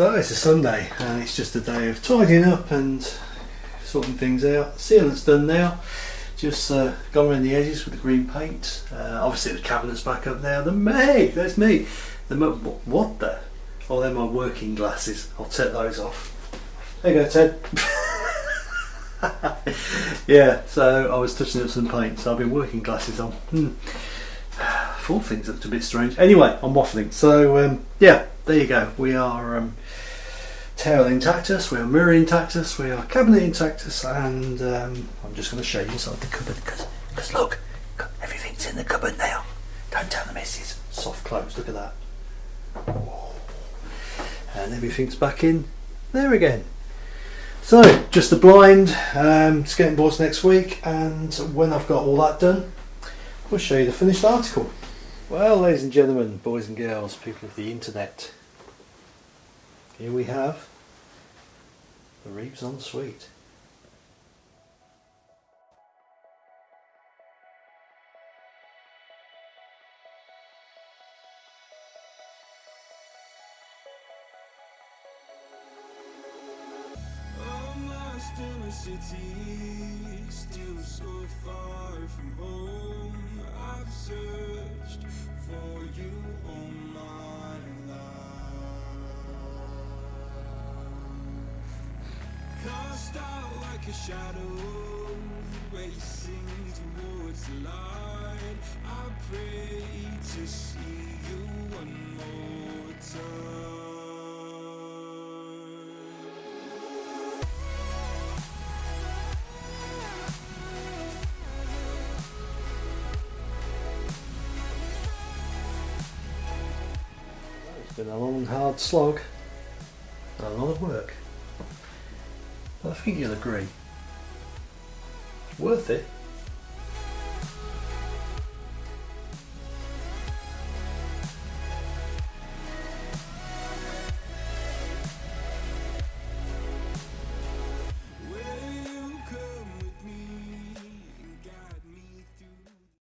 So it's a Sunday and it's just a day of tidying up and sorting things out. Sealant's done now. Just uh, gone around the edges with the green paint. Uh, obviously the cabinet's back up now. The Meg, that's me. The what the? Oh, they're my working glasses. I'll take those off. There you go, Ted. yeah, so I was touching up some paint, so I've been working glasses on. Hmm. Four things looked a bit strange. Anyway, I'm waffling. So um, yeah, there you go. We are um, tail intactus, we are mirror intactus, we are cabinet intactus, and um, I'm just going to show you inside the cupboard because look, everything's in the cupboard now. Don't tell the missus. Soft close. Look at that. And everything's back in there again. So, just the blind, um, skating boards next week, and when I've got all that done, we'll show you the finished article. Well, ladies and gentlemen, boys and girls, people of the internet, here we have the Reeves en like a shadow, racing towards the light. I pray to see you one more time. It's been a long, hard slog, and a lot of work. But I think you'll agree. It's worth it.